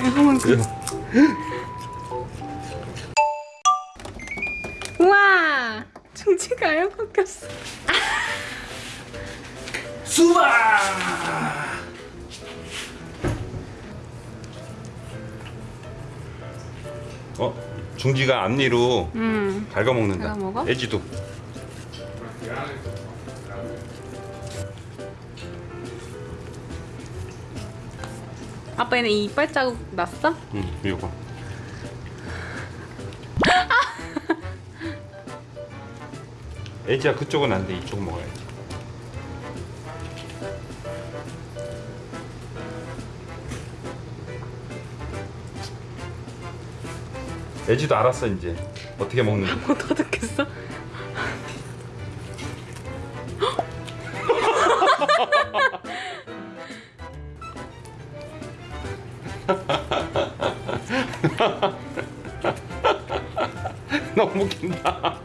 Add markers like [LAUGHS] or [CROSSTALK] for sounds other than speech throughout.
한번 [LAUGHS] 그. 우와 중지가 에어컨 꼈어. 수박! 어? 중지가 앞니로 음. 갉아먹는다? 애지도 아빠 얘는 이 이빨 자국 났어? 응 이거 [LAUGHS] 애지야 그쪽은 안 돼. 이쪽 먹어야지. 애지도 알았어 이제. 어떻게 먹는지. 뭐 터득했어? [LAUGHS] 너무 웃긴다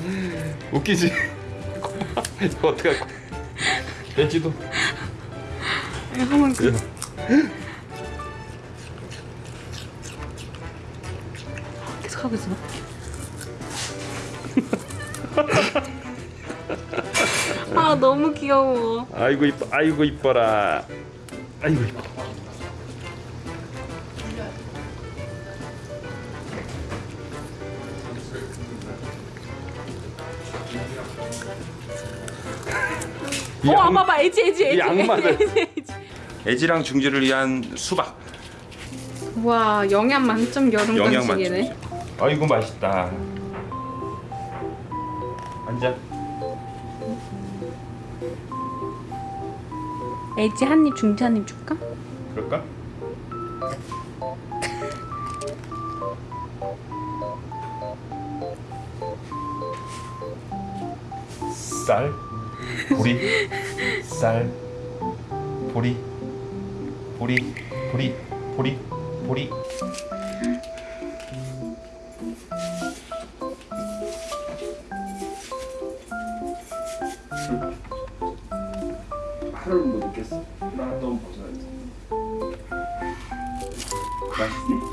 [LAUGHS] 웃기지? 이거 어떻게 할 거야 애지도 한번 그. 계속 하고 있어. [LAUGHS] 아 너무 귀여워. 아이고 이뻐 아이고 이뻐라 아이고 이뻐 이어 양- 아빠 봐 애지 애지 [LAUGHS] 애지. 애지. 애지랑 중지를 위한 수박 와 영양 만점 여름 영양 간식이네. 만점 아이고 맛있다 앉아 애지 한 입 중지 한 입 줄까? 그럴까? [LAUGHS] 쌀? 보리? 쌀? 보리? 보리? 보리? 보리? 보리? 하루는 못 있겠어. 나 너무 벗어야지. 맛있니?